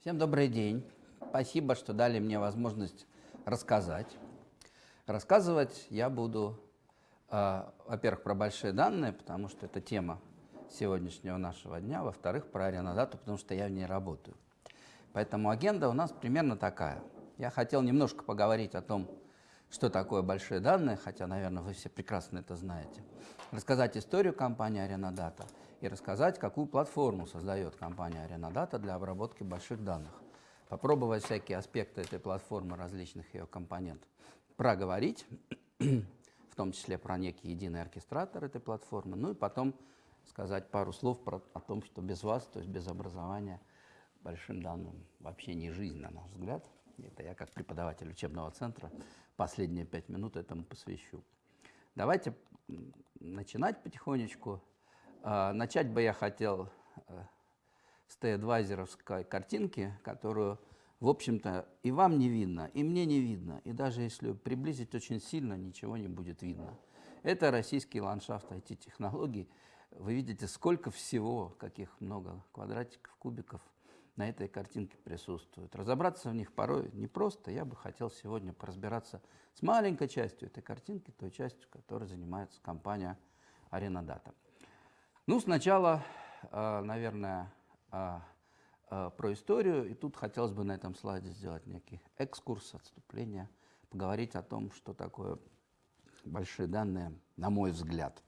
Всем добрый день. Спасибо, что дали мне возможность рассказать. Рассказывать я буду, э, во-первых, про большие данные, потому что это тема сегодняшнего нашего дня, во-вторых, про аренодату, потому что я в ней работаю. Поэтому агенда у нас примерно такая. Я хотел немножко поговорить о том, что такое большие данные, хотя, наверное, вы все прекрасно это знаете. Рассказать историю компании Аренодата и рассказать, какую платформу создает компания Аренодата для обработки больших данных. Попробовать всякие аспекты этой платформы, различных ее компонентов. Проговорить, в том числе про некий единый оркестратор этой платформы, ну и потом сказать пару слов про, о том, что без вас, то есть без образования, большим данным вообще не жизнь, на наш взгляд. Это я как преподаватель учебного центра последние пять минут этому посвящу. Давайте начинать потихонечку. А, начать бы я хотел э, с Т-адвайзеровской картинки, которую, в общем-то, и вам не видно, и мне не видно, и даже если приблизить очень сильно, ничего не будет видно. Это российский ландшафт IT-технологий. Вы видите, сколько всего, каких много квадратиков, кубиков – на этой картинке присутствуют. Разобраться в них порой непросто. Я бы хотел сегодня поразбираться с маленькой частью этой картинки, той частью, которой занимается компания Аренадата. Ну, сначала, э, наверное, э, э, про историю. И тут хотелось бы на этом слайде сделать некий экскурс, отступление, поговорить о том, что такое большие данные, на мой взгляд.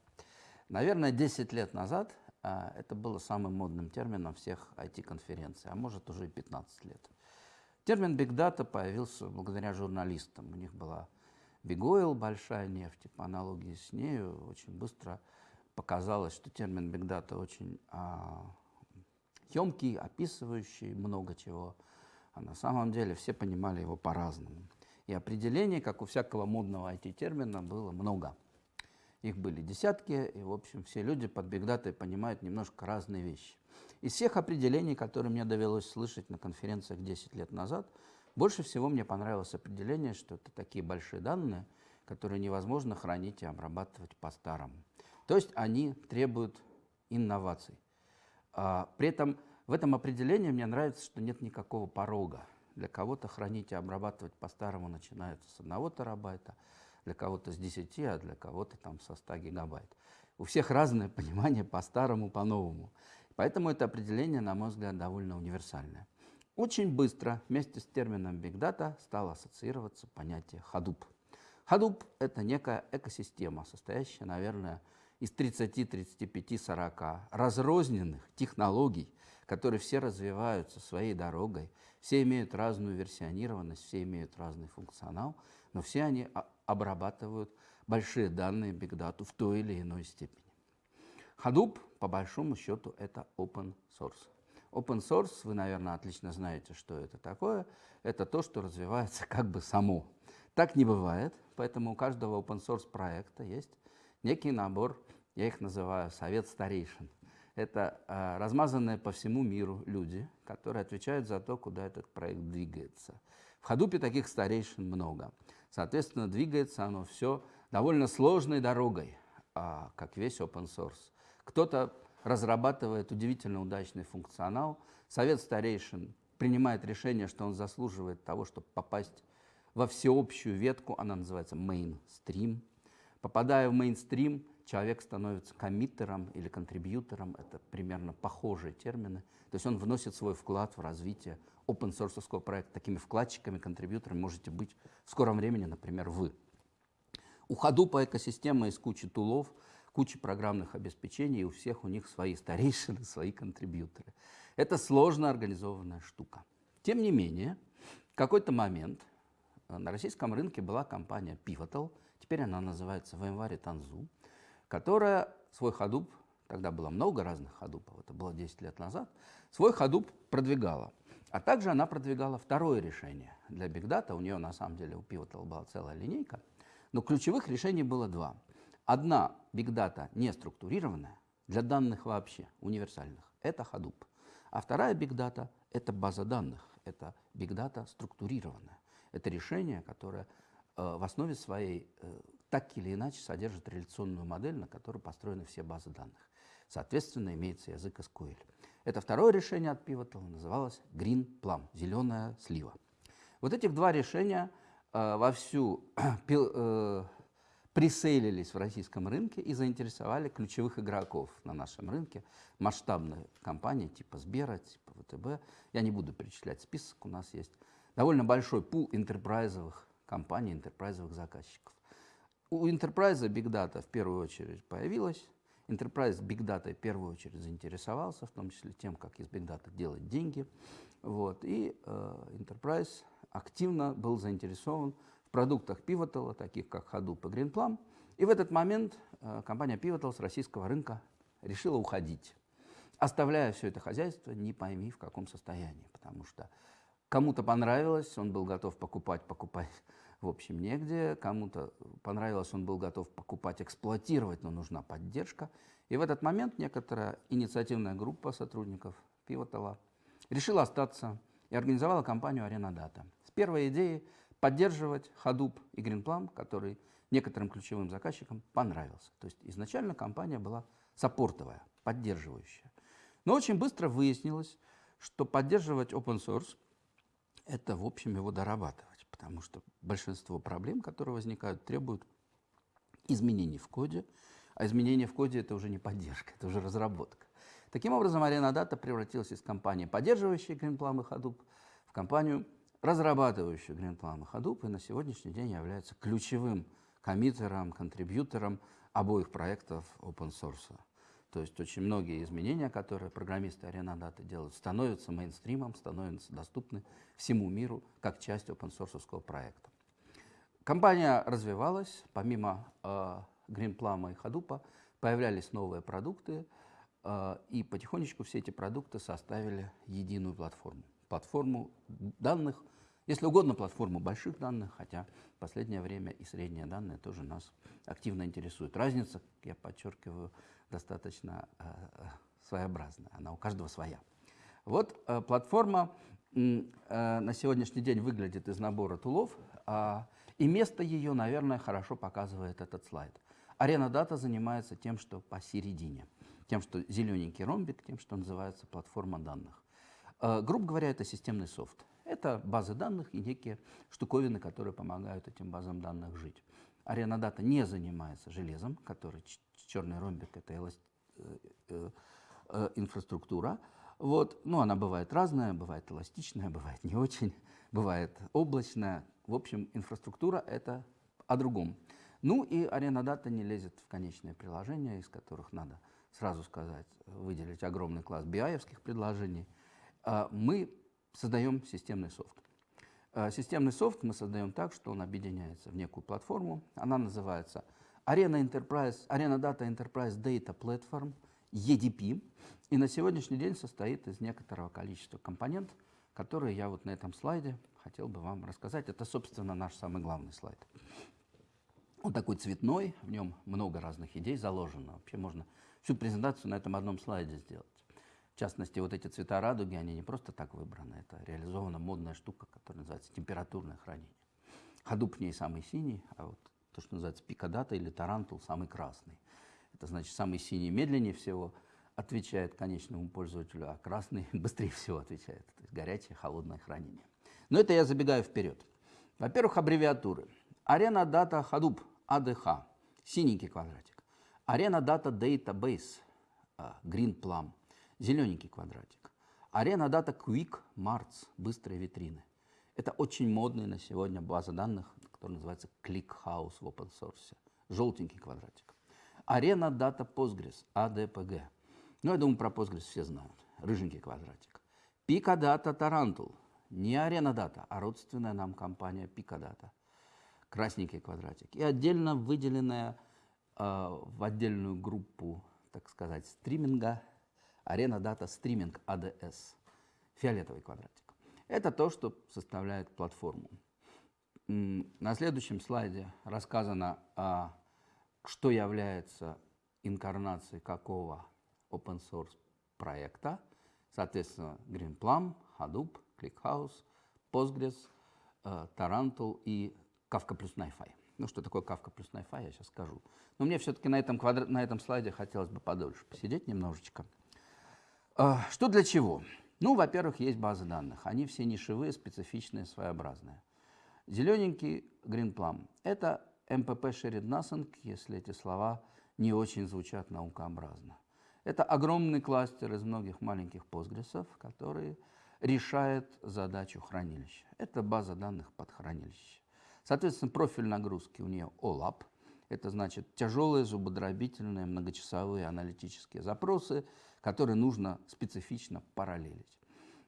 Наверное, 10 лет назад а, это было самым модным термином всех IT-конференций, а может уже и 15 лет. Термин Big Data появился благодаря журналистам. У них была Big Oil, большая нефть, и по аналогии с нею очень быстро показалось, что термин Big Data очень а, емкий, описывающий много чего. А на самом деле все понимали его по-разному. И определений, как у всякого модного IT-термина, было много. Их были десятки, и, в общем, все люди под бигдатой понимают немножко разные вещи. Из всех определений, которые мне довелось слышать на конференциях 10 лет назад, больше всего мне понравилось определение, что это такие большие данные, которые невозможно хранить и обрабатывать по-старому. То есть они требуют инноваций. А, при этом в этом определении мне нравится, что нет никакого порога. Для кого-то хранить и обрабатывать по-старому начинается с одного терабайта, для кого-то с 10, а для кого-то там со 100 гигабайт. У всех разное понимание по-старому, по-новому. Поэтому это определение, на мой взгляд, довольно универсальное. Очень быстро вместе с термином Big Data стало ассоциироваться понятие Hadoop. Hadoop – это некая экосистема, состоящая, наверное, из 30, 35, 40 разрозненных технологий, которые все развиваются своей дорогой, все имеют разную версионированность, все имеют разный функционал, но все они обрабатывают большие данные Big Data в той или иной степени. Hadoop, по большому счету, это open source. Open source, вы, наверное, отлично знаете, что это такое. Это то, что развивается как бы само. Так не бывает, поэтому у каждого open source проекта есть некий набор, я их называю совет старейшин. Это э, размазанные по всему миру люди, которые отвечают за то, куда этот проект двигается. В Hadoop таких старейшин много. Соответственно, двигается оно все довольно сложной дорогой, а, как весь open source. Кто-то разрабатывает удивительно удачный функционал, совет старейшин принимает решение, что он заслуживает того, чтобы попасть во всеобщую ветку, она называется mainstream. Попадая в mainstream, человек становится коммиттером или контрибьютором, это примерно похожие термины. То есть он вносит свой вклад в развитие open source проекта. Такими вкладчиками, контрибьюторами можете быть в скором времени, например, вы. У Hadoop экосистема из кучи тулов, кучи программных обеспечений, и у всех у них свои старейшины, свои контрибьюторы. Это сложно организованная штука. Тем не менее, в какой-то момент э, на российском рынке была компания Pivotal, теперь она называется в январе Танзу, которая свой Hadoop, тогда было много разных Hadoop, это было 10 лет назад, свой Hadoop продвигала. А также она продвигала второе решение для Big Data. У нее на самом деле у Pivotal была целая линейка. Но ключевых решений было два. Одна Data не структурированная, для данных вообще, универсальных. Это Hadoop. А вторая Big Data – это база данных. Это Big Data структурированная. Это решение, которое э, в основе своей э, так или иначе содержит реляционную модель, на которой построены все базы данных. Соответственно, имеется язык SQL. Это второе решение от Pivotal называлось Green Plum, зеленая слива. Вот этих два решения э, вовсю э, присейлились в российском рынке и заинтересовали ключевых игроков на нашем рынке, масштабные компании типа Сбера, типа ВТБ. Я не буду перечислять список, у нас есть довольно большой пул интерпрайзовых компаний, интерпрайзовых заказчиков. У Enterprise Big Data в первую очередь появилась. Enterprise Big Data в первую очередь заинтересовался, в том числе тем, как из Big Data делать деньги. Вот. И э, Enterprise активно был заинтересован в продуктах Pivotal, таких как Hadoop и GreenPlum. И в этот момент э, компания Pivotal с российского рынка решила уходить, оставляя все это хозяйство не пойми в каком состоянии, потому что кому-то понравилось, он был готов покупать, покупать в общем, негде. Кому-то понравилось, он был готов покупать, эксплуатировать, но нужна поддержка. И в этот момент некоторая инициативная группа сотрудников Пивотала решила остаться и организовала компанию Data. С первой идеей поддерживать Hadoop и GreenPlum, который некоторым ключевым заказчикам понравился. То есть изначально компания была саппортовая, поддерживающая. Но очень быстро выяснилось, что поддерживать open source – это, в общем, его дорабатывать потому что большинство проблем, которые возникают, требуют изменений в коде, а изменения в коде – это уже не поддержка, это уже разработка. Таким образом, Data превратилась из компании, поддерживающей GreenPlum и Hadoop, в компанию, разрабатывающую GreenPlum и Hadoop, и на сегодняшний день является ключевым коммитером, контрибьютором обоих проектов open source. То есть очень многие изменения, которые программисты Arena Data делают, становятся мейнстримом, становятся доступны всему миру как часть open-source проекта. Компания развивалась, помимо э, GreenPlum и Hadoop появлялись новые продукты, э, и потихонечку все эти продукты составили единую платформу. Платформу данных, если угодно, платформу больших данных, хотя в последнее время и средние данные тоже нас активно интересуют. Разница, я подчеркиваю, достаточно э, э, своеобразная, она у каждого своя. Вот э, платформа э, на сегодняшний день выглядит из набора тулов, э, и место ее, наверное, хорошо показывает этот слайд. Арена Дата занимается тем, что посередине, тем, что зелененький ромбик, тем, что называется платформа данных. Грубо говоря, это системный софт. Это базы данных и некие штуковины, которые помогают этим базам данных жить. Арена Дата не занимается железом, который черный ромбик – это эласт... Э, э, э, инфраструктура. Вот. Ну, она бывает разная, бывает эластичная, бывает не очень, бывает облачная. В общем, инфраструктура – это о другом. Ну и арена дата не лезет в конечные приложения, из которых надо сразу сказать, выделить огромный класс биаевских предложений. А мы создаем системный софт. А системный софт мы создаем так, что он объединяется в некую платформу. Она называется Arena Enterprise, Arena Data Enterprise Data Platform, EDP, и на сегодняшний день состоит из некоторого количества компонентов, которые я вот на этом слайде хотел бы вам рассказать. Это, собственно, наш самый главный слайд. Он такой цветной, в нем много разных идей заложено. Вообще можно всю презентацию на этом одном слайде сделать. В частности, вот эти цвета радуги, они не просто так выбраны, это реализована модная штука, которая называется температурное хранение. Hadoop в ней самый синий, а вот то, что называется Picodata или Tarantool, самый красный. Это значит, самый синий медленнее всего отвечает конечному пользователю, а красный быстрее всего отвечает. То есть горячее, холодное хранение. Но это я забегаю вперед. Во-первых, аббревиатуры. Arena Data Hadoop, ADH, синенький квадратик. Arena Data Database, Green Plum, зелененький квадратик. Arena Data Quick Marts, быстрые витрины. Это очень модная на сегодня база данных, который называется ClickHouse в open source. Желтенький квадратик. Arena Data Postgres, ADPG. Ну, я думаю, про Postgres все знают. Рыженький квадратик. Picadata Tarantul. Не Arena Data, а родственная нам компания Picadata. Красненький квадратик. И отдельно выделенная э, в отдельную группу, так сказать, стриминга Arena Data Streaming ADS. Фиолетовый квадратик. Это то, что составляет платформу. На следующем слайде рассказано, а, что является инкарнацией какого open source проекта. Соответственно, GreenPlum, Hadoop, ClickHouse, Postgres, э, Tarantul и Kafka плюс NiFi. Ну, что такое Kafka плюс NiFi, я сейчас скажу. Но мне все-таки на этом, на этом слайде хотелось бы подольше посидеть немножечко. А, Что для чего? Ну, во-первых, есть базы данных. Они все нишевые, специфичные, своеобразные. Зелененький Plum – это Shared Nothing, если эти слова не очень звучат наукообразно. Это огромный кластер из многих маленьких постгрессов, который решает задачу хранилища. Это база данных под хранилище. Соответственно, профиль нагрузки у нее OLAP. Это значит тяжелые, зубодробительные, многочасовые аналитические запросы, которые нужно специфично параллелить.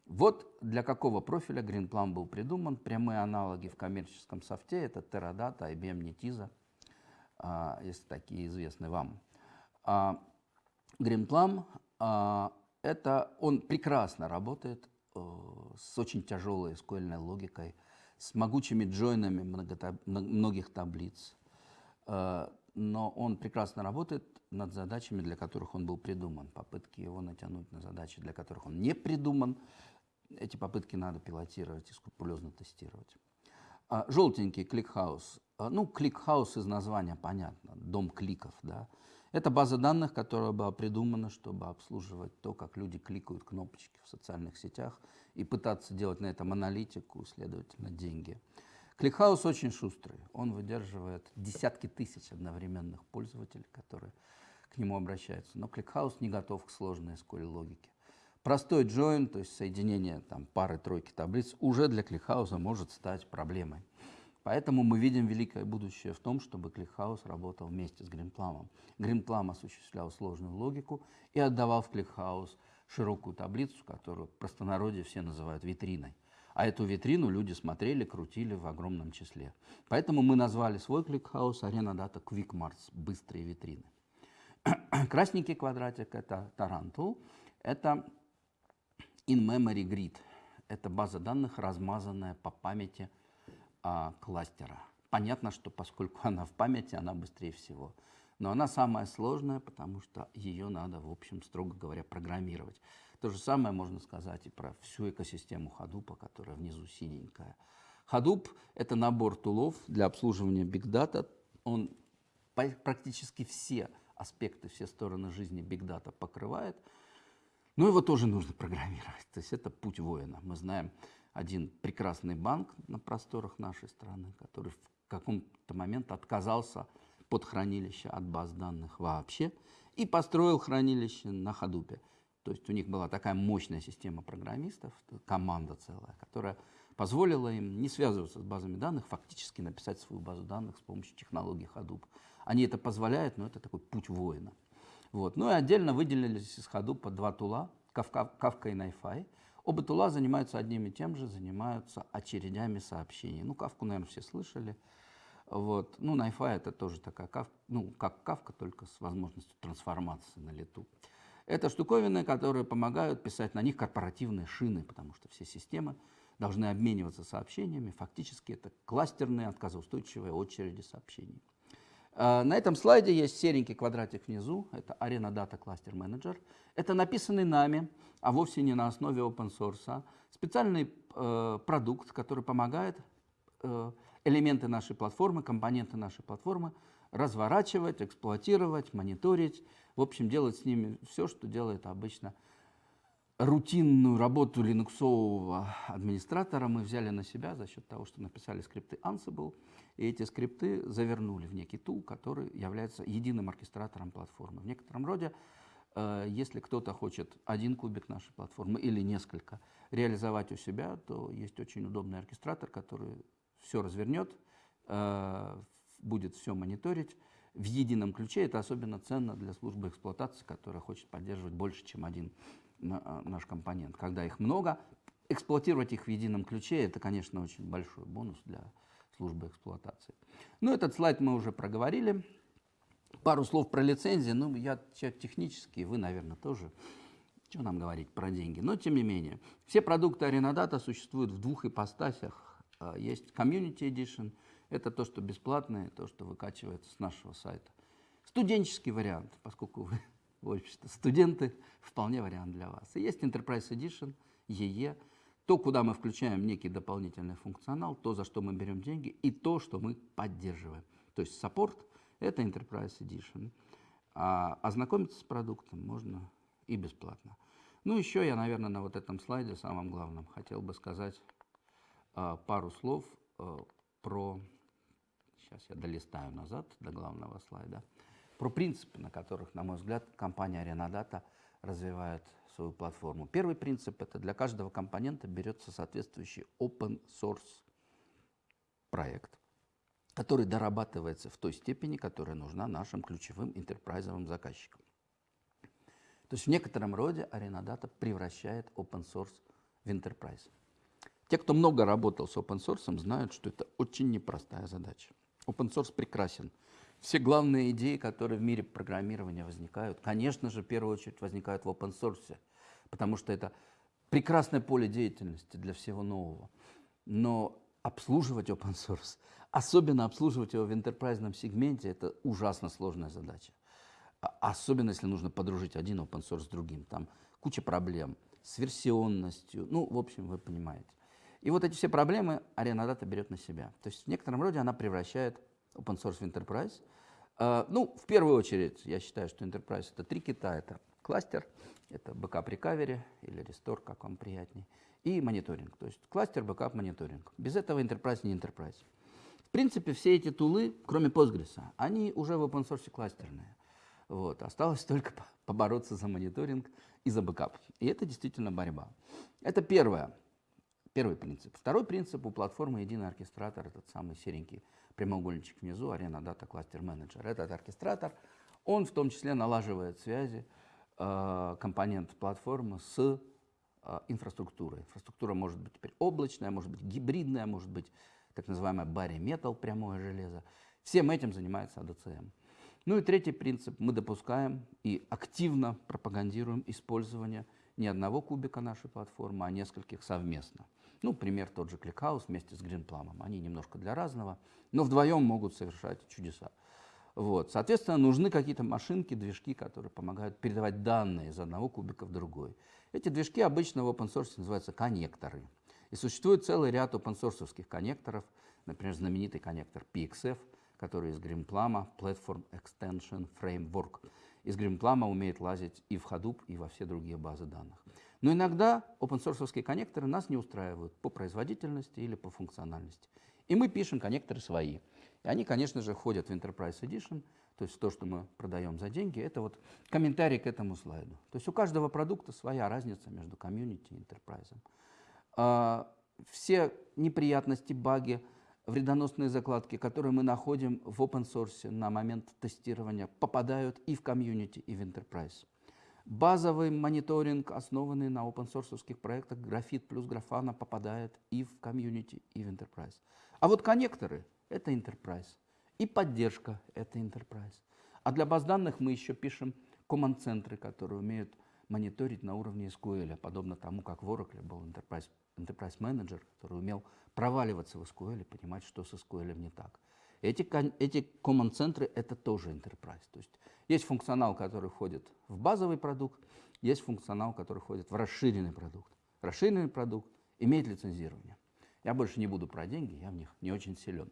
Вот для какого профиля GreenPlum был придуман. Прямые аналоги в коммерческом софте – это Teradata, IBM Netezza, а, если такие известны вам. А, GreenPlum а, – это он прекрасно работает э, с очень тяжелой SQL логикой, с могучими джойнами многих таблиц, но он прекрасно работает над задачами, для которых он был придуман. Попытки его натянуть на задачи, для которых он не придуман, эти попытки надо пилотировать и скрупулезно тестировать. А, желтенький ClickHouse. А, ну, ClickHouse из названия понятно, дом кликов, да. Это база данных, которая была придумана, чтобы обслуживать то, как люди кликают кнопочки в социальных сетях и пытаться делать на этом аналитику, следовательно, деньги. ClickHouse очень шустрый. Он выдерживает десятки тысяч одновременных пользователей, которые к нему обращаются. Но ClickHouse не готов к сложной SQL логике. Простой join, то есть соединение там, пары-тройки таблиц, уже для ClickHouse а может стать проблемой. Поэтому мы видим великое будущее в том, чтобы ClickHouse работал вместе с Greenplum ом. Greenplum осуществлял сложную логику и отдавал в ClickHouse широкую таблицу, которую в простонародье все называют витриной. А эту витрину люди смотрели, крутили в огромном числе. Поэтому мы назвали свой ClickHouse Arena Data Quick Marts – быстрые витрины. Красненький квадратик – это Tarantool. Это In-memory grid – это база данных, размазанная по памяти а, кластера. Понятно, что поскольку она в памяти, она быстрее всего. Но она самая сложная, потому что ее надо, в общем, строго говоря, программировать. То же самое можно сказать и про всю экосистему Hadoop, которая внизу синенькая. Hadoop – это набор тулов для обслуживания Big Data. Он практически все аспекты, все стороны жизни Big Data покрывает – но его тоже нужно программировать. То есть это путь воина. Мы знаем один прекрасный банк на просторах нашей страны, который в каком-то момент отказался под хранилище от баз данных вообще и построил хранилище на Ходупе. То есть у них была такая мощная система программистов, команда целая, которая позволила им не связываться с базами данных, фактически написать свою базу данных с помощью технологии Hadoop. Они это позволяют, но это такой путь воина. Вот. Ну и отдельно выделились из по два тула, Kafka и NiFi. Оба тула занимаются одним и тем же, занимаются очередями сообщений. Ну, Кавку, наверное, все слышали. Вот. Ну, NiFi это тоже такая, кав... ну, как Кавка, только с возможностью трансформации на лету. Это штуковины, которые помогают писать на них корпоративные шины, потому что все системы должны обмениваться сообщениями. Фактически это кластерные отказоустойчивые очереди сообщений. А, на этом слайде есть серенький квадратик внизу, это Arena Data Cluster Manager. Это написанный нами, а вовсе не на основе open source, специальный э, продукт, который помогает э, элементы нашей платформы, компоненты нашей платформы разворачивать, эксплуатировать, мониторить, в общем, делать с ними все, что делает обычно рутинную работу линуксового администратора мы взяли на себя за счет того, что написали скрипты Ansible, и эти скрипты завернули в некий тул, который является единым оркестратором платформы. В некотором роде, э, если кто-то хочет один кубик нашей платформы или несколько реализовать у себя, то есть очень удобный оркестратор, который все развернет, э, будет все мониторить, в едином ключе. Это особенно ценно для службы эксплуатации, которая хочет поддерживать больше, чем один а, наш компонент. Когда их много, эксплуатировать их в едином ключе, это, конечно, очень большой бонус для службы эксплуатации. Ну, этот слайд мы уже проговорили. Пару слов про лицензии. Ну, я человек технический, вы, наверное, тоже. Что нам говорить про деньги? Но, тем не менее, все продукты Аренадата существуют в двух ипостасях. А, есть Community Edition, это то, что бесплатное, то, что выкачивается с нашего сайта. Студенческий вариант, поскольку вы общество. Студенты вполне вариант для вас. И есть Enterprise Edition, EE, то, куда мы включаем некий дополнительный функционал, то, за что мы берем деньги, и то, что мы поддерживаем. То есть саппорт – это Enterprise Edition. А ознакомиться с продуктом можно и бесплатно. Ну, еще я, наверное, на вот этом слайде, самом главном, хотел бы сказать э, пару слов э, про... Сейчас я долистаю назад до главного слайда. Про принципы, на которых, на мой взгляд, компания Renadata развивает свою платформу. Первый принцип – это для каждого компонента берется соответствующий open source проект, который дорабатывается в той степени, которая нужна нашим ключевым интерпрайзовым заказчикам. То есть в некотором роде Arenadata превращает open source в enterprise. Те, кто много работал с open source, знают, что это очень непростая задача. Open source прекрасен. Все главные идеи, которые в мире программирования возникают, конечно же, в первую очередь возникают в open source, потому что это прекрасное поле деятельности для всего нового. Но обслуживать open source, особенно обслуживать его в интерпрайзном сегменте, это ужасно сложная задача. А, особенно если нужно подружить один open source с другим. Там куча проблем с версионностью. Ну, в общем, вы понимаете. И вот эти все проблемы Data берет на себя. То есть в некотором роде она превращает open source в enterprise. Uh, ну, в первую очередь, я считаю, что enterprise это три кита. Это кластер, это backup recovery или restore, как вам приятнее, и мониторинг. То есть кластер, backup, мониторинг. Без этого enterprise не enterprise. В принципе, все эти тулы, кроме Postgres, они уже в open source кластерные. Вот. Осталось только побороться за мониторинг и за бэкап. И это действительно борьба. Это первое. Первый принцип. Второй принцип у платформы единый оркестратор, этот самый серенький прямоугольничек внизу, Arena Data Cluster Manager. Этот оркестратор, он в том числе налаживает связи э, компонент платформы с э, инфраструктурой. Инфраструктура может быть теперь облачная, может быть гибридная, может быть так называемая bare metal, прямое железо. Всем этим занимается ADCM. Ну и третий принцип. Мы допускаем и активно пропагандируем использование не одного кубика нашей платформы, а нескольких совместно. Ну, пример тот же ClickHouse вместе с GreenPlum. Они немножко для разного, но вдвоем могут совершать чудеса. Вот. Соответственно, нужны какие-то машинки, движки, которые помогают передавать данные из одного кубика в другой. Эти движки обычно в open source называются коннекторы. И существует целый ряд open source коннекторов, например, знаменитый коннектор PXF – который из Grimplama Platform Extension Framework. Из Grimplama умеет лазить и в Hadoop, и во все другие базы данных. Но иногда open-source коннекторы нас не устраивают по производительности или по функциональности. И мы пишем коннекторы свои. И они, конечно же, входят в Enterprise Edition, то есть то, что мы продаем за деньги, это вот комментарий к этому слайду. То есть у каждого продукта своя разница между комьюнити и enterprise. А, все неприятности, баги – вредоносные закладки, которые мы находим в open source на момент тестирования, попадают и в комьюнити, и в enterprise. Базовый мониторинг, основанный на open source проектах Графит плюс Графана, попадает и в комьюнити, и в enterprise. А вот коннекторы — это enterprise. И поддержка — это enterprise. А для баз данных мы еще пишем команд-центры, которые умеют мониторить на уровне SQL, подобно тому, как в Oracle был Enterprise, Enterprise Manager, который умел проваливаться в SQL и понимать, что с SQL не так. Эти, эти command-центры — это тоже Enterprise. То есть есть функционал, который входит в базовый продукт, есть функционал, который входит в расширенный продукт. Расширенный продукт имеет лицензирование. Я больше не буду про деньги, я в них не очень силен.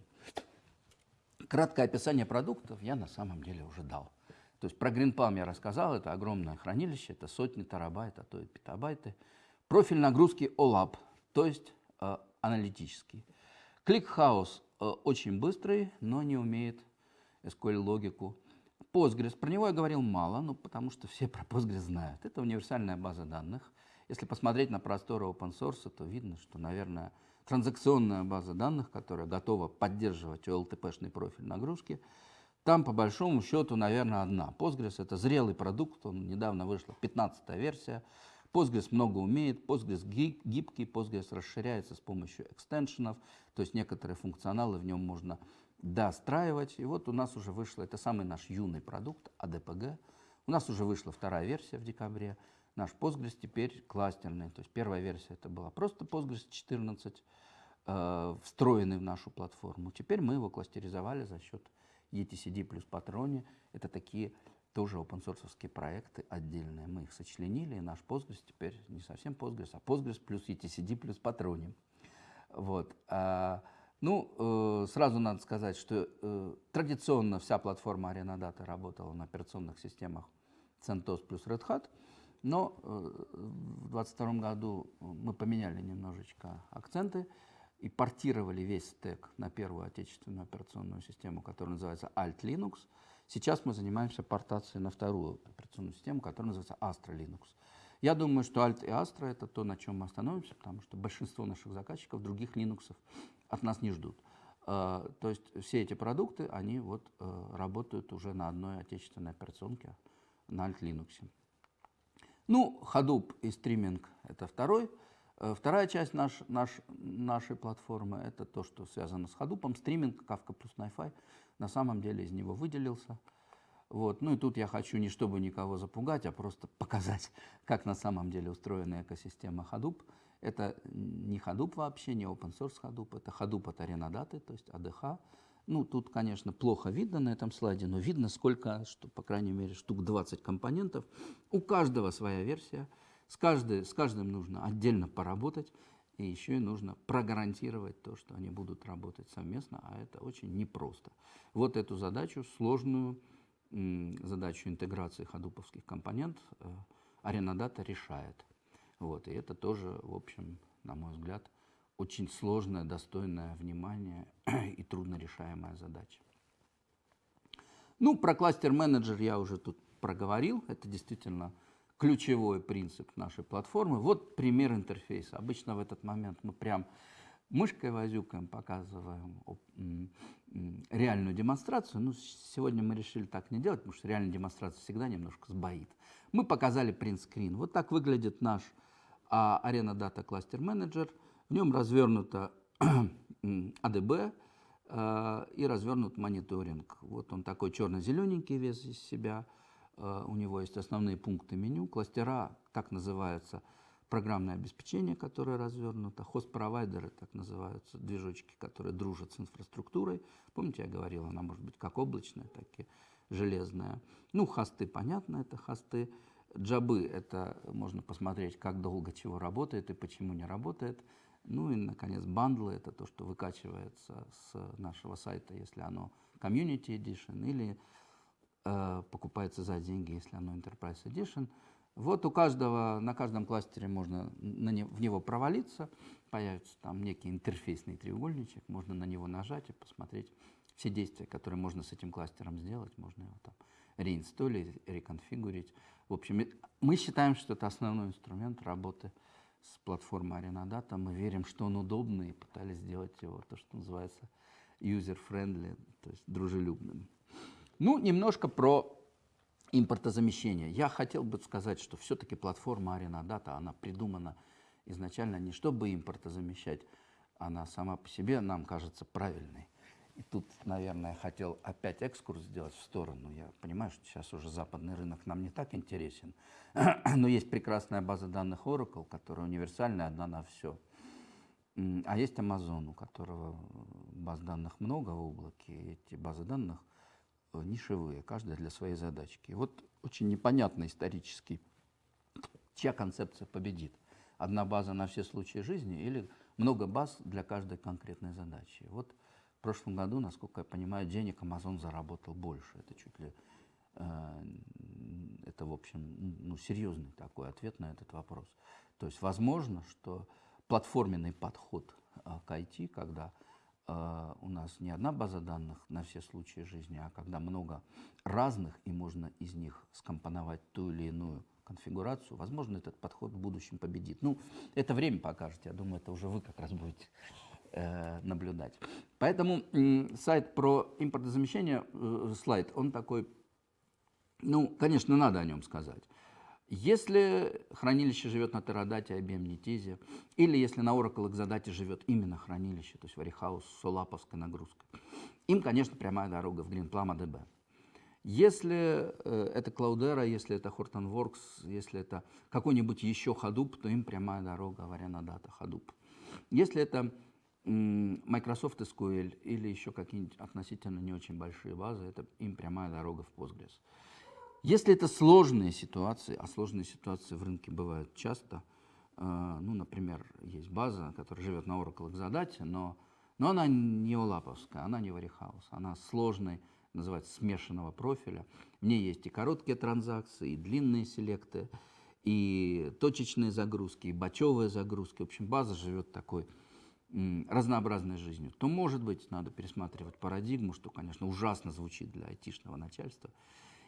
Краткое описание продуктов я на самом деле уже дал. То есть про GreenPalm я рассказал, это огромное хранилище, это сотни терабайт, а то и петабайты. Профиль нагрузки OLAP, то есть э, аналитический. ClickHouse очень быстрый, но не умеет SQL-логику. Postgres, про него я говорил мало, ну, потому что все про Postgres знают. Это универсальная база данных. Если посмотреть на просторы open source, то видно, что, наверное, транзакционная база данных, которая готова поддерживать OLTP-шный профиль нагрузки, там, по большому счету, наверное, одна. Postgres — это зрелый продукт, он недавно вышла 15-я версия. Postgres много умеет, Postgres гибкий, Postgres расширяется с помощью экстеншенов, то есть некоторые функционалы в нем можно достраивать. И вот у нас уже вышла, это самый наш юный продукт, ADPG. У нас уже вышла вторая версия в декабре. Наш Postgres теперь кластерный. То есть первая версия это была просто Postgres 14, э, встроенный в нашу платформу. Теперь мы его кластеризовали за счет etcd плюс Patroni — это такие тоже open source проекты отдельные. Мы их сочленили, и наш Postgres теперь не совсем Postgres, а Postgres плюс etcd плюс Patroni. Вот. А, ну, э, сразу надо сказать, что э, традиционно вся платформа Arena Data работала на операционных системах CentOS плюс Red Hat. Но э, в 2022 году мы поменяли немножечко акценты и портировали весь стек на первую отечественную операционную систему, которая называется Alt Linux. Сейчас мы занимаемся портацией на вторую операционную систему, которая называется Astra Linux. Я думаю, что Alt и Astra это то, на чем мы остановимся, потому что большинство наших заказчиков других Linux от нас не ждут. Э, то есть все эти продукты, они вот э, работают уже на одной отечественной операционке, на Alt Linux. Ну, Hadoop и стриминг – это второй. Э, вторая часть наш, наш, нашей платформы – это то, что связано с Hadoop. Стриминг, Kafka плюс NiFi, на самом деле из него выделился. Вот. Ну и тут я хочу не чтобы никого запугать, а просто показать, как на самом деле устроена экосистема Hadoop. Это не Hadoop вообще, не open source Hadoop, это Hadoop от Arenadata, то есть ADH. Ну, тут, конечно, плохо видно на этом слайде, но видно сколько, что, по крайней мере, штук 20 компонентов. У каждого своя версия. С, каждой, с каждым нужно отдельно поработать. И еще и нужно прогарантировать то, что они будут работать совместно, а это очень непросто. Вот эту задачу, сложную задачу интеграции ходуповских компонентов, э, Аренадата решает. Вот, и это тоже, в общем, на мой взгляд, очень сложная, достойная внимания и трудно решаемая задача. Ну, про кластер-менеджер я уже тут проговорил. Это действительно ключевой принцип нашей платформы. Вот пример интерфейса. Обычно в этот момент мы прям мышкой возюкаем, показываем реальную демонстрацию. Ну, сегодня мы решили так не делать, потому что реальная демонстрация всегда немножко сбоит. Мы показали принт-скрин. Вот так выглядит наш а, Arena Data Cluster Manager. В нем развернуто ADB а, и развернут мониторинг. Вот он такой черно-зелененький вес из себя. А, у него есть основные пункты меню. Кластера, так называется, программное обеспечение, которое развернуто, хост-провайдеры, так называются, движочки, которые дружат с инфраструктурой. Помните, я говорил, она может быть как облачная, так и железная. Ну, хосты, понятно, это хосты. Джабы – это можно посмотреть, как долго чего работает и почему не работает. Ну и, наконец, бандлы – это то, что выкачивается с нашего сайта, если оно Community Edition, или э, покупается за деньги, если оно Enterprise Edition – вот у каждого, на каждом кластере можно на не, в него провалиться, появится там некий интерфейсный треугольничек, можно на него нажать и посмотреть все действия, которые можно с этим кластером сделать, можно его там реинсталлировать, реконфигурить. В общем, мы считаем, что это основной инструмент работы с платформой Arenadata. Мы верим, что он удобный и пытались сделать его, то, что называется user-friendly, то есть дружелюбным. Ну, немножко про импортозамещения. Я хотел бы сказать, что все-таки платформа Data, она придумана изначально не чтобы импортозамещать, она сама по себе нам кажется правильной. И тут, наверное, хотел опять экскурс сделать в сторону. Я понимаю, что сейчас уже западный рынок нам не так интересен, но есть прекрасная база данных Oracle, которая универсальная, одна на все. А есть Amazon, у которого баз данных много в облаке, и эти базы данных нишевые, каждая для своей задачки. вот очень непонятно исторически, чья концепция победит. Одна база на все случаи жизни или много баз для каждой конкретной задачи. Вот в прошлом году, насколько я понимаю, денег Amazon заработал больше. Это чуть ли, э, это, в общем, ну, серьезный такой ответ на этот вопрос. То есть возможно, что платформенный подход э, к IT, когда а, у нас не одна база данных на все случаи жизни, а когда много разных, и можно из них скомпоновать ту или иную конфигурацию, возможно, этот подход в будущем победит. Ну, это время покажет, я думаю, это уже вы как раз будете э, наблюдать. Поэтому э, сайт про импортозамещение, э, слайд, он такой, ну, конечно, надо о нем сказать. Если хранилище живет на Терадате, Netize, или если на Oracle Exadata живет именно хранилище, то есть Warehouse с солаповской нагрузкой, им, конечно, прямая дорога в GreenPlum ADB. Если э, это Cloudera, если это Hortonworks, если это какой-нибудь еще Hadoop, то им прямая дорога в Data Hadoop. Если это Microsoft SQL или еще какие-нибудь относительно не очень большие базы, это им прямая дорога в Postgres. Если это сложные ситуации, а сложные ситуации в рынке бывают часто, э, ну, например, есть база, которая живет на Oracle Exadata, но, но она не олаповская, она не Warehouse, она сложной, называется смешанного профиля. В ней есть и короткие транзакции, и длинные селекты, и точечные загрузки, и бачевые загрузки. В общем, база живет такой разнообразной жизнью, то, может быть, надо пересматривать парадигму, что, конечно, ужасно звучит для айтишного начальства.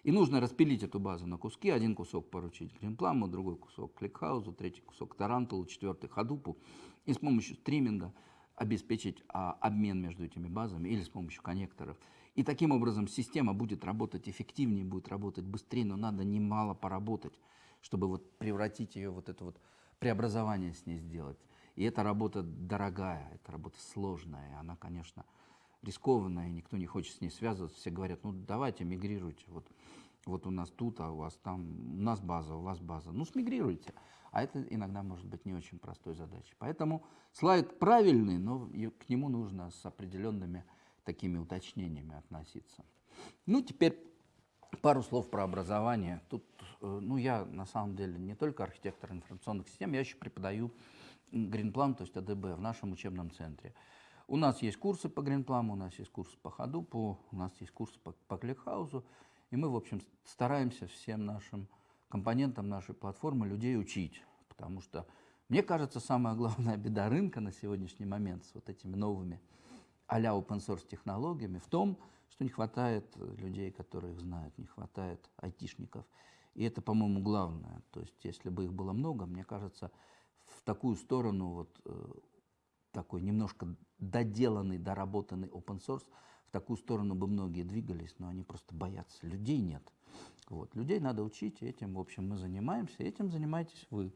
И нужно распилить эту базу на куски. Один кусок поручить Гринпламу, другой кусок Кликхаузу, третий кусок Тарантулу, четвертый Хадупу. И с помощью стриминга обеспечить а, обмен между этими базами или с помощью коннекторов. И таким образом система будет работать эффективнее, будет работать быстрее, но надо немало поработать, чтобы вот превратить ее, вот это вот преобразование с ней сделать. И эта работа дорогая, эта работа сложная, она, конечно, рискованная, никто не хочет с ней связываться. Все говорят, ну давайте мигрируйте, вот, вот у нас тут, а у вас там, у нас база, у вас база. Ну смигрируйте. А это иногда может быть не очень простой задачей. Поэтому слайд правильный, но к нему нужно с определенными такими уточнениями относиться. Ну, теперь пару слов про образование. Тут, э, ну, я на самом деле не только архитектор информационных систем, я еще преподаю Гринплам, то есть АДБ, в нашем учебном центре. У нас есть курсы по Гринпламу, у нас есть курсы по Ходупу, у нас есть курсы по, по Кликхаузу, и мы, в общем, стараемся всем нашим компонентам нашей платформы людей учить, потому что, мне кажется, самая главная беда рынка на сегодняшний момент с вот этими новыми а-ля open source технологиями в том, что не хватает людей, которые их знают, не хватает айтишников. И это, по-моему, главное. То есть, если бы их было много, мне кажется, в такую сторону вот э, такой немножко доделанный, доработанный open source, такую сторону бы многие двигались, но они просто боятся. Людей нет. Вот. Людей надо учить, и этим, в общем, мы занимаемся, этим занимаетесь вы.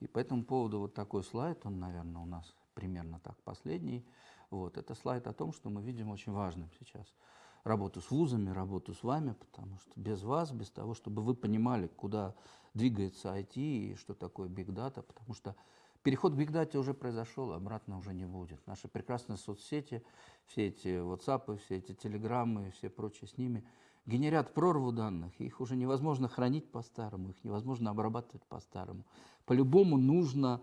И по этому поводу вот такой слайд, он, наверное, у нас примерно так последний. Вот. Это слайд о том, что мы видим очень важным сейчас. Работу с вузами, работу с вами, потому что без вас, без того, чтобы вы понимали, куда двигается IT и что такое Big Data, потому что переход к Data уже произошел, обратно уже не будет. Наши прекрасные соцсети, все эти WhatsApp, все эти телеграммы, все прочие с ними генерят прорву данных, их уже невозможно хранить по-старому, их невозможно обрабатывать по-старому. По-любому нужно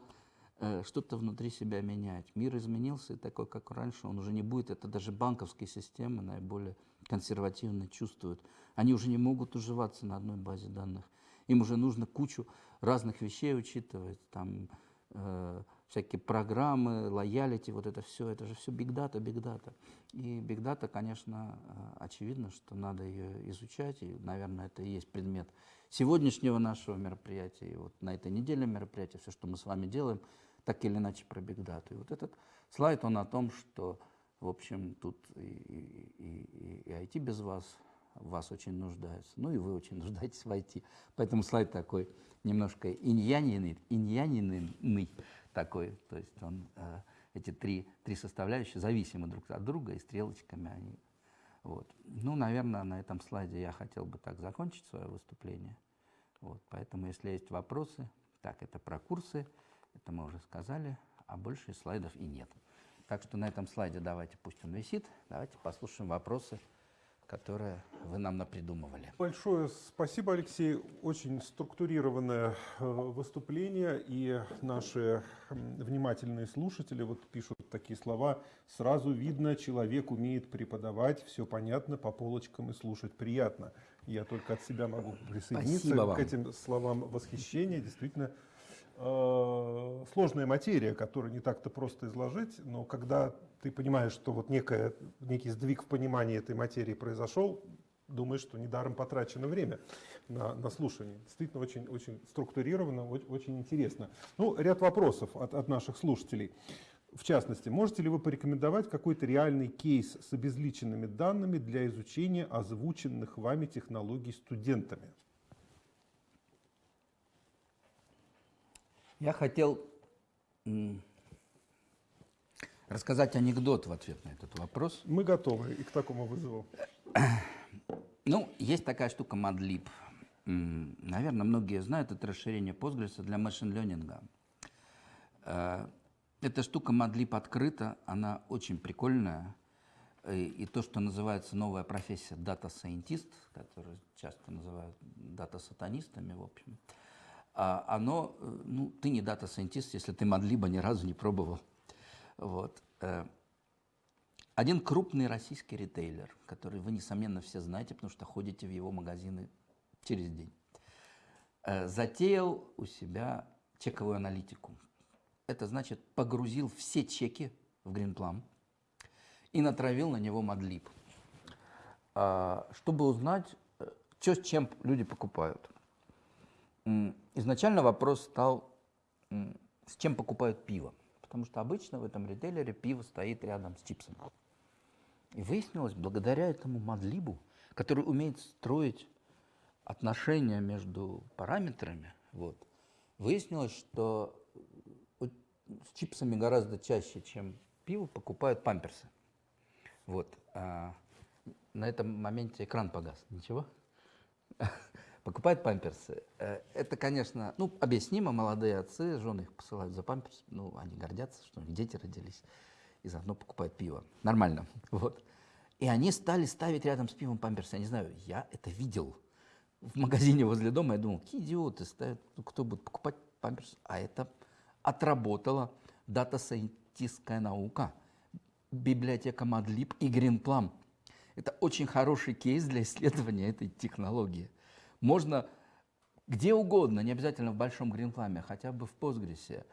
э, что-то внутри себя менять. Мир изменился, и такой, как раньше, он уже не будет. Это даже банковские системы наиболее консервативно чувствуют. Они уже не могут уживаться на одной базе данных. Им уже нужно кучу разных вещей учитывать, там э, всякие программы, лоялити, вот это все, это же все big data. И data, конечно, э, очевидно, что надо ее изучать, и, наверное, это и есть предмет сегодняшнего нашего мероприятия, и вот на этой неделе мероприятия, все, что мы с вами делаем, так или иначе про data. И вот этот слайд, он о том, что, в общем, тут и, и, и, и IT без вас, в вас очень нуждаются. Ну и вы очень нуждаетесь в IT. Поэтому слайд такой немножко иньянинный, иньянинный такой. То есть он, э, эти три, три составляющие зависимы друг от друга, и стрелочками они. Вот. Ну, наверное, на этом слайде я хотел бы так закончить свое выступление. Вот. Поэтому, если есть вопросы, так, это про курсы, это мы уже сказали, а больше слайдов и нет. Так что на этом слайде давайте, пусть он висит, давайте послушаем вопросы которое вы нам напридумывали. Большое спасибо, Алексей. Очень структурированное э, выступление, и наши внимательные слушатели вот пишут такие слова. Сразу видно, человек умеет преподавать, все понятно, по полочкам и слушать приятно. Я только от себя могу присоединиться к этим словам восхищения. Действительно, э, сложная материя, которую не так-то просто изложить, но когда ты понимаешь, что вот некая, некий сдвиг в понимании этой материи произошел, думаешь, что недаром потрачено время на, на слушание. Действительно, очень, очень структурировано, очень, интересно. Ну, ряд вопросов от, от наших слушателей. В частности, можете ли вы порекомендовать какой-то реальный кейс с обезличенными данными для изучения озвученных вами технологий студентами? Я хотел рассказать анекдот в ответ на этот вопрос. Мы готовы и к такому вызову. Ну, есть такая штука Madlib. Наверное, многие знают, это расширение Postgres для машин-ленинга. Э, эта штука Madlib открыта, она очень прикольная. И то, что называется новая профессия Scientist, которую часто называют дата-сатанистами, в общем, а оно, э, ну, ты не Scientist, если ты Madlib ни разу не пробовал. Вот. Э, один крупный российский ритейлер, который вы, несомненно, все знаете, потому что ходите в его магазины через день. э, затеял у себя чековую аналитику. Это значит, погрузил все чеки в Greenplum и натравил на него Мадлиб, а, чтобы узнать, что с чем люди покупают. Изначально вопрос стал, с чем покупают пиво. Потому что обычно в этом ритейлере пиво стоит рядом с чипсом. И выяснилось, благодаря этому Мадлибу, который умеет строить отношения между параметрами, вот, выяснилось, что с чипсами гораздо чаще, чем пиво, покупают памперсы. Вот. а на этом моменте экран погас. Ничего? Покупают памперсы. Э, Это, конечно, ну, объяснимо, молодые отцы, жены их посылают за памперс, ну, они гордятся, что у них дети родились, и заодно покупают пиво. Нормально. Вот. И они стали ставить рядом с пивом памперсы. Я не знаю, я это видел в магазине возле дома. Я думал, какие идиоты ставят, ну, кто будет покупать памперсы? А это отработала дата-сайентистская наука, библиотека Мадлиб и Greenplum. Это очень хороший кейс для исследования этой технологии. Можно где угодно, не обязательно в большом Greenplum, хотя бы в Postgres,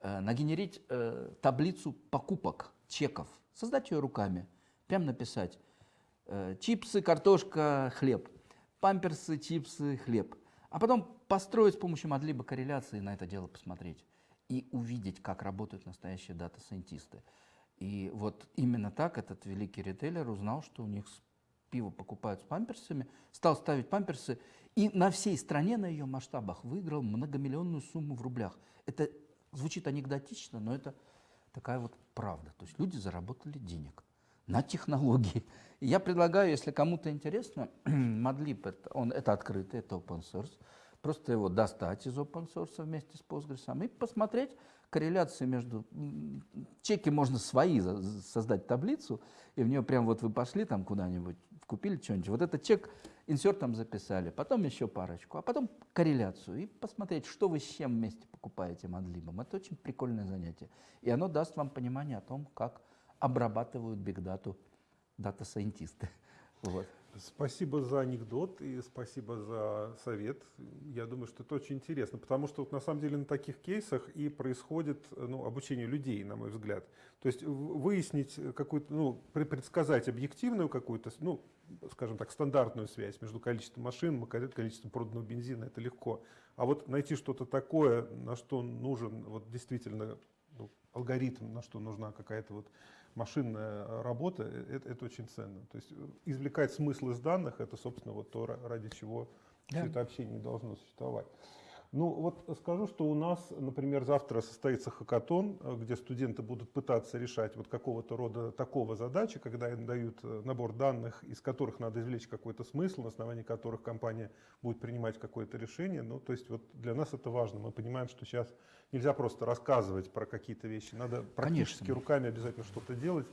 э, нагенерить э, таблицу покупок, чеков, создать ее руками, прям написать э, чипсы, картошка, хлеб, памперсы, чипсы, хлеб. А потом построить с помощью Мадлиба корреляции на это дело посмотреть и увидеть, как работают настоящие дата-сайентисты. И вот именно так этот великий ритейлер узнал, что у них пиво покупают с памперсами, стал ставить памперсы и на всей стране, на ее масштабах, выиграл многомиллионную сумму в рублях. Это звучит анекдотично, но это такая вот правда. То есть люди заработали денег на технологии. И я предлагаю, если кому-то интересно, Мадлиб, это, он, это открытый, это open source, просто его достать из open source вместе с Postgres и посмотреть корреляции между... Чеки можно свои создать таблицу, и в нее прям вот вы пошли там куда-нибудь, купили что-нибудь, вот этот чек инсертом записали, потом еще парочку, а потом корреляцию, и посмотреть, что вы с чем вместе покупаете Мадлибом. Это очень прикольное занятие. И оно даст вам понимание о том, как обрабатывают бигдату дата-сайентисты. Вот. Спасибо за анекдот и спасибо за совет. Я думаю, что это очень интересно, потому что вот на самом деле на таких кейсах и происходит ну, обучение людей, на мой взгляд. То есть выяснить какую-то, ну, пре- предсказать объективную какую-то, ну, скажем так, стандартную связь между количеством машин, ко- количеством проданного бензина, это легко. А вот найти что-то такое, на что нужен вот действительно ну, алгоритм, на что нужна какая-то вот машинная работа, э, это, это очень ценно. То есть э, извлекать смысл из данных, это, собственно, вот то, ра- ради чего Да. все это общение должно существовать. Ну вот скажу, что у нас, например, завтра состоится хакатон, где студенты будут пытаться решать вот какого-то рода такого задачи, когда им дают э, набор данных, из которых надо извлечь какой-то смысл, на основании которых компания будет принимать какое-то решение. Ну, то есть вот для нас это важно. Мы понимаем, что сейчас нельзя просто рассказывать про какие-то вещи, надо практически Конечно. руками обязательно что-то делать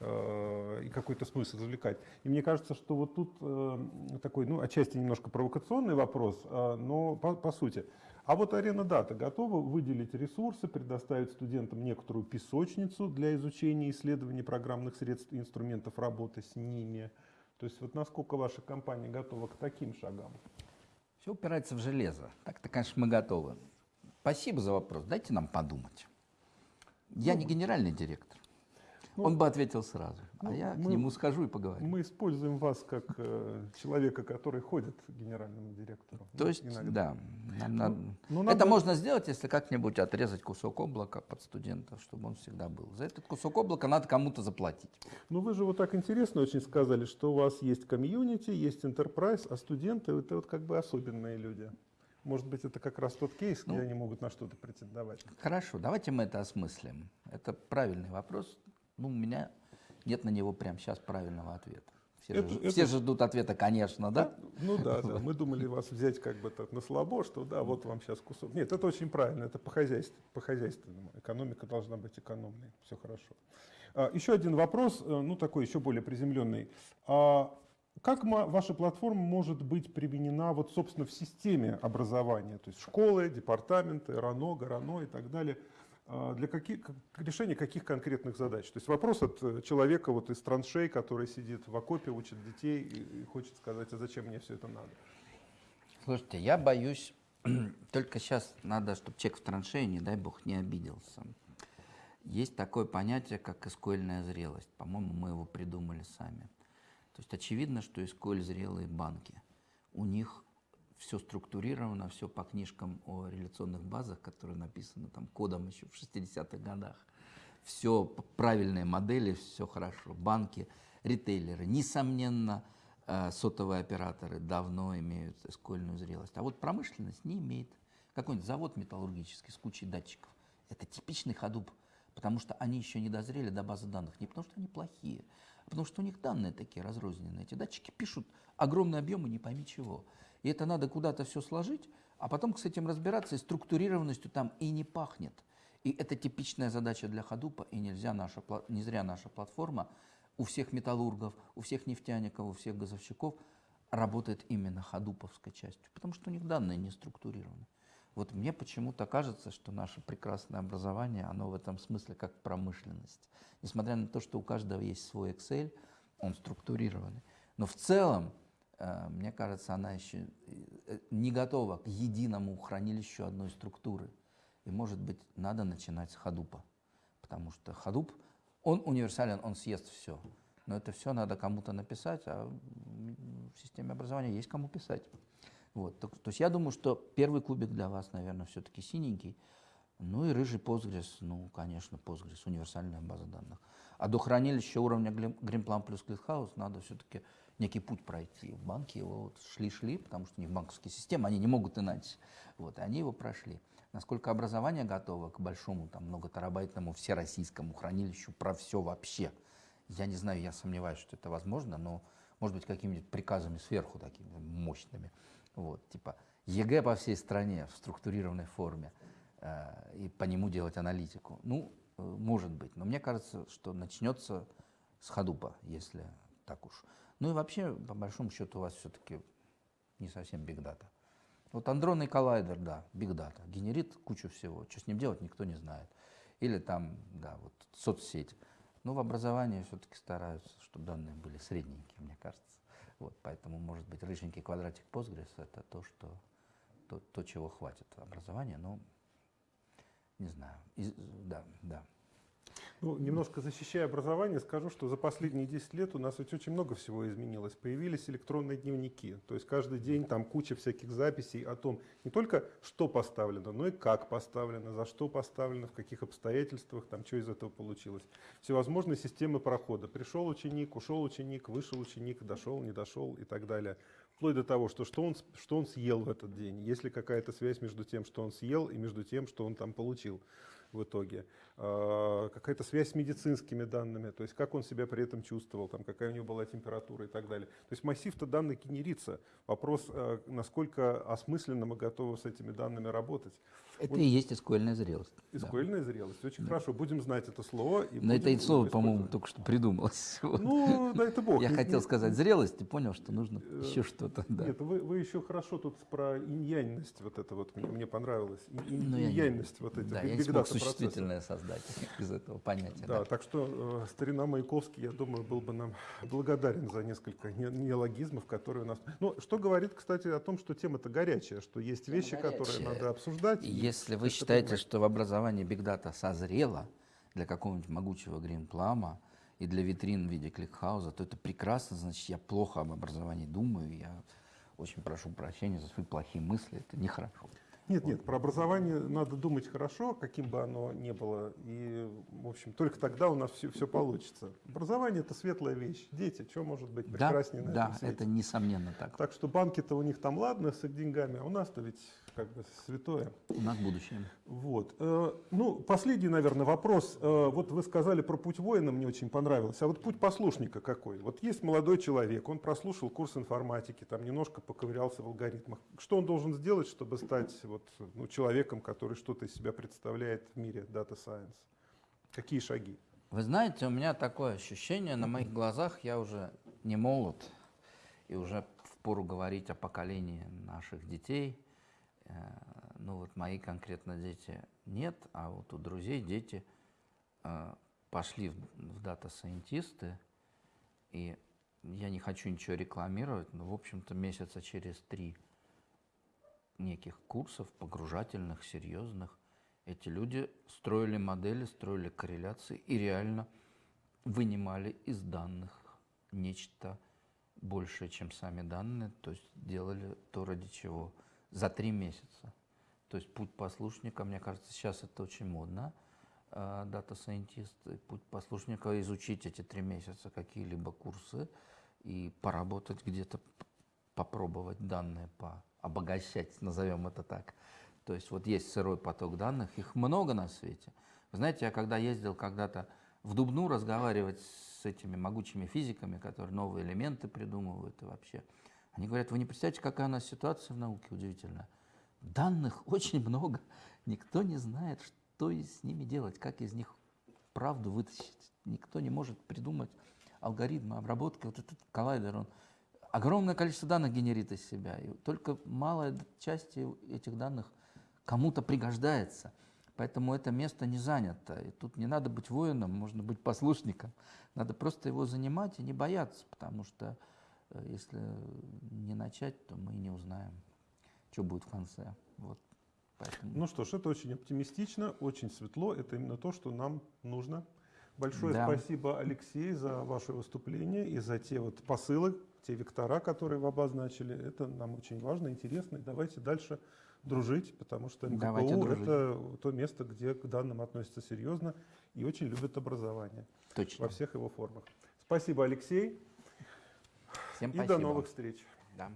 и какой-то смысл извлекать. И мне кажется, что вот тут э, такой, ну, отчасти немножко провокационный вопрос, э, но по, по сути. А вот арена дата готова выделить ресурсы, предоставить студентам некоторую песочницу для изучения и исследования программных средств и инструментов работы с ними. То есть вот насколько ваша компания готова к таким шагам? Все упирается в железо. Так-то, конечно, мы готовы. Спасибо за вопрос. Дайте нам подумать. Я не генеральный директор. Ну, Он бы ответил сразу. ну, а я к мы- нему схожу и поговорю. Мы используем вас как э, человека, который ходит к генеральному директору. То Ну, есть, иногда. да, нам ну, это надо- можно сделать, если как-нибудь отрезать кусок облака под студентов, чтобы он всегда был. За этот кусок облака надо кому-то заплатить. Ну вы же вот так интересно очень сказали, что у вас есть комьюнити, есть enterprise, а студенты это вот как бы особенные люди. Может быть, это как раз тот кейс, где Ну. они могут на что-то претендовать. Хорошо, давайте мы это осмыслим. Это правильный вопрос. Ну, у меня нет на него прямо сейчас правильного ответа. Все, Это- же, это- все же ждут ответа, конечно, да? Ну да, да. Мы думали вас взять как бы так на слабо, что да, вот вам сейчас кусок. Нет, это очень правильно, это по хозяйству, по хозяйственному. Экономика должна быть экономной, все хорошо. А, еще один вопрос, э, ну такой еще более приземленный. А как ваша платформа может быть применена вот, собственно, в системе образования, то есть школы, департаменты, РАНО, ГРАНО и так далее, а, для каких, решения каких конкретных задач? То есть вопрос от э, человека вот из траншей, который сидит в окопе, учит детей и, и хочет сказать, а зачем мне все это надо? Слушайте, я боюсь Только сейчас надо, чтобы человек в траншее, не дай бог, не обиделся. Есть такое понятие, как эскольная зрелость. По-моему, мы его придумали сами. То есть очевидно, что эсколь зрелые банки. У них все структурировано, все по книжкам о реляционных базах, которые написаны там кодом еще в 60-х годах. Все правильные модели, все хорошо. Банки, ритейлеры, несомненно, э, сотовые операторы давно имеют эскольную зрелость. А вот промышленность не имеет. Какой-нибудь завод металлургический с кучей датчиков. Это типичный ходуп, потому что они еще не дозрели до базы данных. Не потому что они плохие, а потому что у них данные такие разрозненные. Эти датчики пишут огромные объемы, не пойми чего. И это надо куда-то все сложить, а потом с этим разбираться, и структурированностью там и не пахнет. И это типичная задача для Ходупа, и нельзя наша, не зря наша платформа у всех металлургов, у всех нефтяников, у всех газовщиков работает именно ходуповской частью, потому что у них данные не структурированы. Вот мне почему-то кажется, что наше прекрасное образование, оно в этом смысле как промышленность. Несмотря на то, что у каждого есть свой Excel, он структурированный. Но в целом мне кажется, она еще э, не готова к единому хранилищу одной структуры. И, может быть, надо начинать с ходупа. Потому что ходуп, он универсален, он съест все. Но это все надо кому-то написать, а в системе образования есть кому писать. Вот. То, то есть я думаю, что первый кубик для вас, наверное, все-таки синенький. Ну и рыжий Postgres, ну, конечно, Postgres, универсальная база данных. А до хранилища уровня Greenplum плюс ClickHouse надо все-таки некий путь пройти. В банке его вот шли-шли, потому что у них банковские системы, они не могут иначе. Вот, и они его прошли. Насколько образование готово к большому, там, многотерабайтному всероссийскому хранилищу про все вообще, я не знаю, я сомневаюсь, что это возможно, но, может быть, какими-нибудь приказами сверху такими мощными. Вот, типа ЕГЭ по всей стране в структурированной форме э, и по нему делать аналитику. Ну, э, может быть, но мне кажется, что начнется с Hadoop а, если так уж. Ну и вообще, по большому счету, у вас все-таки не совсем big data. Вот адронный коллайдер, да, big data, генерит кучу всего. Что с ним делать, никто не знает. Или там, да, вот соцсеть. Но в образовании все-таки стараются, чтобы данные были средненькие, мне кажется. Вот, поэтому, может быть, рыженький квадратик Postgres – это то, что, то, то, чего хватит образования, но не знаю. Из, да, да. Ну, немножко защищая образование, скажу, что за последние 10 лет у нас ведь очень много всего изменилось. Появились электронные дневники. То есть каждый день там куча всяких записей о том, не только что поставлено, но и как поставлено, за что поставлено, в каких обстоятельствах, там, что из этого получилось. Всевозможные системы прохода. Пришел ученик, ушел ученик, вышел ученик, дошел, не дошел и так далее. Вплоть до того, что, что, он, что он съел в этот день. Есть ли какая-то связь между тем, что он съел, и между тем, что он там получил в итоге. А, какая-то связь с медицинскими данными, то есть как он себя при этом чувствовал, там, какая у него была температура и так далее. То есть массив-то данных генерится. Вопрос, а, насколько осмысленно мы готовы с этими данными работать. Это вот. и есть эскольная зрелость. Эскольная да. зрелость. Очень да. хорошо. Будем знать это слово. И Но это слово, по-моему, только что придумалось. Ну, да это бог. Я хотел сказать зрелость и понял, что нужно э, еще что-то. Да. Нет, вы, вы еще хорошо тут про иньянность вот это вот мне, мне понравилось. Ну, иньянность вот этих. Да, я не смог существительное создать из этого понятия. Да, так что э, старина Маяковский, я думаю, был бы нам благодарен за несколько неологизмов, которые у нас... Ну, что говорит, кстати, о том, что тема-то горячая, что есть вещи, которые надо обсуждать. Если вы считаете, что в образовании бигдата созрело для какого-нибудь могучего гринплама и для витрин в виде кликхауза, то это прекрасно, значит, я плохо об образовании думаю, я очень прошу прощения за свои плохие мысли, это нехорошо. Нет, нет, про образование надо думать хорошо, каким бы оно ни было. И, в общем, только тогда у нас все, все получится. Образование – это светлая вещь. Дети, что может быть прекраснее да, на да, этом свете? это несомненно так. Так что банки-то у них там ладно с деньгами, а у нас-то ведь как бы святое. У нас будущее. Вот. Э, ну, последний, наверное, вопрос. Э, вот вы сказали про путь воина, мне очень понравилось. А вот путь послушника какой? Вот есть молодой человек, он прослушал курс информатики, там немножко поковырялся в алгоритмах. Что он должен сделать, чтобы стать вот, ну, человеком, который что-то из себя представляет в мире Data Science? Какие шаги? Вы знаете, у меня такое ощущение, на моих глазах я уже не молод, и уже впору говорить о поколении наших детей – ну вот мои конкретно дети нет, а вот у друзей дети э, пошли в дата-сайентисты, и я не хочу ничего рекламировать, но, в общем-то, месяца через три неких курсов погружательных, серьезных. Эти люди строили модели, строили корреляции и реально вынимали из данных нечто большее, чем сами данные, то есть делали то, ради чего за три месяца. То есть путь послушника, мне кажется, сейчас это очень модно, data scientist, путь послушника изучить эти три месяца какие-либо курсы и поработать где-то, попробовать данные по обогащать, назовем это так. То есть вот есть сырой поток данных, их много на свете. Знаете, я когда ездил когда-то в Дубну разговаривать с этими могучими физиками, которые новые элементы придумывают и вообще, они говорят, вы не представляете, какая у нас ситуация в науке удивительная. Данных очень много, никто не знает, что с ними делать, как из них правду вытащить. Никто не может придумать алгоритмы обработки. Вот этот коллайдер, он огромное количество данных генерит из себя, и только малая часть этих данных кому-то пригождается. Поэтому это место не занято. И тут не надо быть воином, можно быть послушником. Надо просто его занимать и не бояться, потому что если не начать, то мы не узнаем, что будет в конце. Вот. Поэтому... Ну что ж, это очень оптимистично, очень светло. Это именно то, что нам нужно. Большое да. спасибо, Алексей, за ваше выступление и за те вот посылы, те вектора, которые вы обозначили. Это нам очень важно, интересно. И давайте дальше дружить, потому что МГПУ – это то место, где к данным относятся серьезно и очень любят образование Точно. во всех его формах. Спасибо, Алексей. Всем и спасибо. до новых встреч. Да.